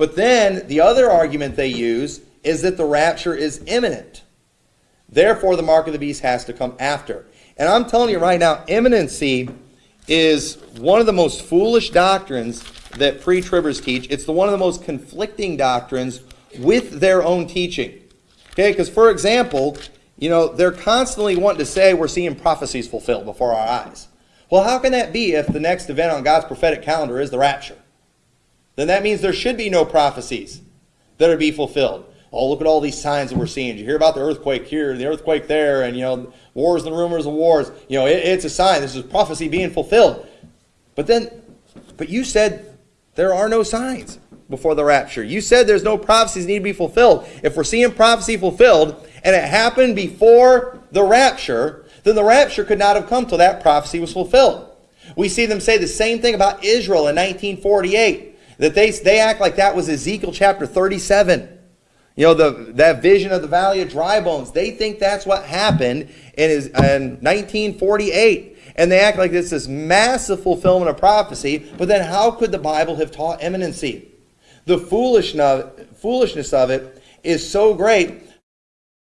But then the other argument they use is that the rapture is imminent. Therefore, the mark of the beast has to come after. And I'm telling you right now, imminency is one of the most foolish doctrines that pre tribbers teach. It's the one of the most conflicting doctrines with their own teaching. Okay, because for example, you know, they're constantly wanting to say we're seeing prophecies fulfilled before our eyes. Well, how can that be if the next event on God's prophetic calendar is the rapture? Then that means there should be no prophecies that are be fulfilled. Oh, look at all these signs that we're seeing. Did you hear about the earthquake here, the earthquake there, and you know, wars and rumors of wars? You know, it, it's a sign. This is prophecy being fulfilled. But then, but you said there are no signs before the rapture. You said there's no prophecies need to be fulfilled. If we're seeing prophecy fulfilled and it happened before the rapture, then the rapture could not have come till that prophecy was fulfilled. We see them say the same thing about Israel in 1948, that they, they act like that was Ezekiel chapter 37. You know, the, that vision of the valley of dry bones, they think that's what happened in, in 1948. And they act like this is massive fulfillment of prophecy, but then how could the Bible have taught imminency? The foolishness of it is so great